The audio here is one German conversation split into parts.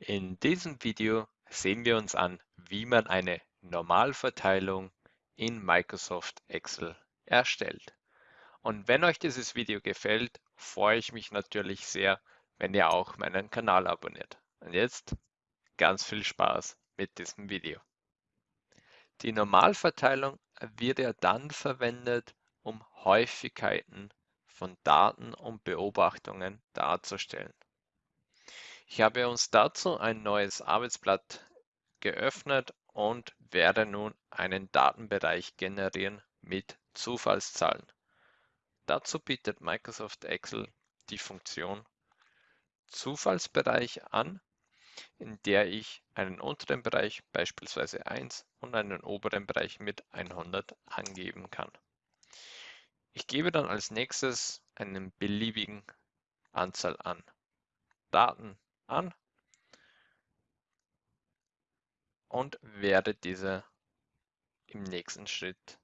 In diesem Video sehen wir uns an, wie man eine Normalverteilung in Microsoft Excel erstellt. Und wenn euch dieses Video gefällt, freue ich mich natürlich sehr, wenn ihr auch meinen Kanal abonniert. Und jetzt ganz viel Spaß mit diesem Video. Die Normalverteilung wird ja dann verwendet, um Häufigkeiten von Daten und Beobachtungen darzustellen. Ich habe uns dazu ein neues Arbeitsblatt geöffnet und werde nun einen Datenbereich generieren mit Zufallszahlen. Dazu bietet Microsoft Excel die Funktion Zufallsbereich an, in der ich einen unteren Bereich, beispielsweise 1, und einen oberen Bereich mit 100 angeben kann. Ich gebe dann als nächstes einen beliebigen Anzahl an Daten an und werde diese im nächsten Schritt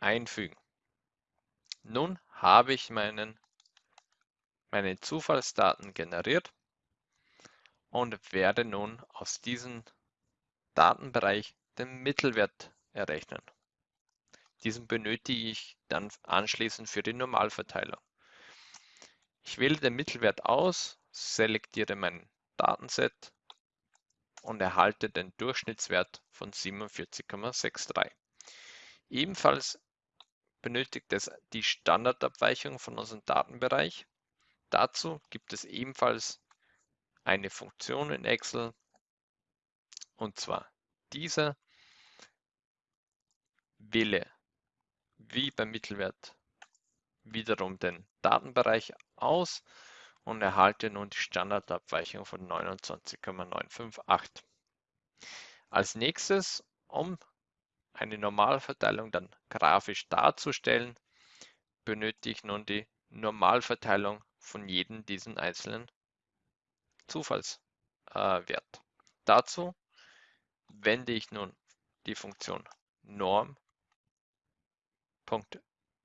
einfügen. Nun habe ich meinen, meine Zufallsdaten generiert und werde nun aus diesem Datenbereich den Mittelwert errechnen. Diesen benötige ich dann anschließend für die Normalverteilung. Ich wähle den Mittelwert aus, selektiere mein Datenset und erhalte den Durchschnittswert von 47,63. Ebenfalls benötigt es die Standardabweichung von unserem Datenbereich. Dazu gibt es ebenfalls eine Funktion in Excel und zwar diese wähle wie beim Mittelwert wiederum den Datenbereich aus und erhalte nun die Standardabweichung von 29,958. Als nächstes, um eine Normalverteilung dann grafisch darzustellen, benötige ich nun die Normalverteilung von jedem diesen einzelnen Zufallswert. Äh, Dazu wende ich nun die Funktion Norm.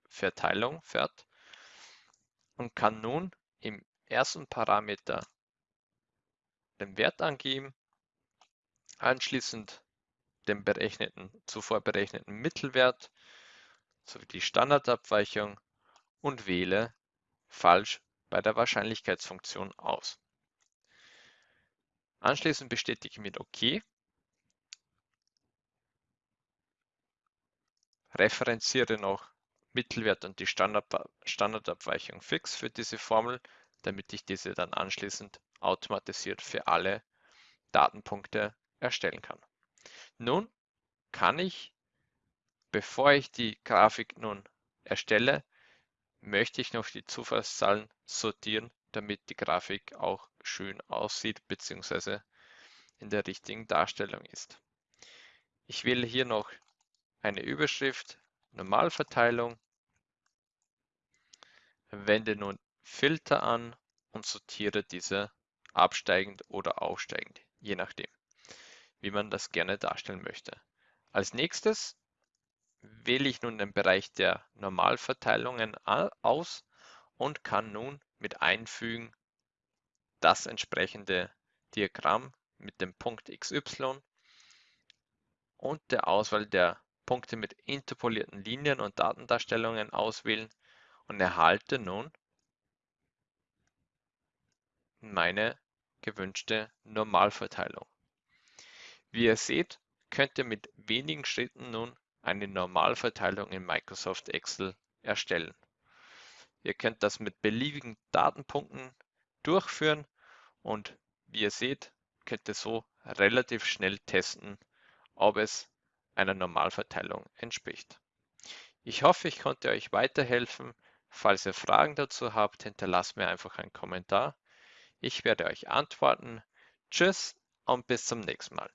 Verteilung fährt und kann nun im ersten Parameter den Wert angeben, anschließend den berechneten, zuvor berechneten Mittelwert sowie die Standardabweichung und wähle falsch bei der Wahrscheinlichkeitsfunktion aus. Anschließend bestätige mit OK, referenziere noch Mittelwert und die Standard Standardabweichung fix für diese Formel, damit ich diese dann anschließend automatisiert für alle Datenpunkte erstellen kann. Nun kann ich, bevor ich die Grafik nun erstelle, möchte ich noch die Zufallszahlen sortieren, damit die Grafik auch schön aussieht bzw. in der richtigen Darstellung ist. Ich wähle hier noch eine Überschrift, Normalverteilung Wende nun Filter an und sortiere diese absteigend oder aufsteigend, je nachdem, wie man das gerne darstellen möchte. Als nächstes wähle ich nun den Bereich der Normalverteilungen aus und kann nun mit Einfügen das entsprechende Diagramm mit dem Punkt XY und der Auswahl der Punkte mit interpolierten Linien und Datendarstellungen auswählen und erhalte nun meine gewünschte Normalverteilung. Wie ihr seht, könnt ihr mit wenigen Schritten nun eine Normalverteilung in Microsoft Excel erstellen. Ihr könnt das mit beliebigen Datenpunkten durchführen und wie ihr seht, könnt ihr so relativ schnell testen, ob es einer Normalverteilung entspricht. Ich hoffe, ich konnte euch weiterhelfen. Falls ihr Fragen dazu habt, hinterlasst mir einfach einen Kommentar. Ich werde euch antworten. Tschüss und bis zum nächsten Mal.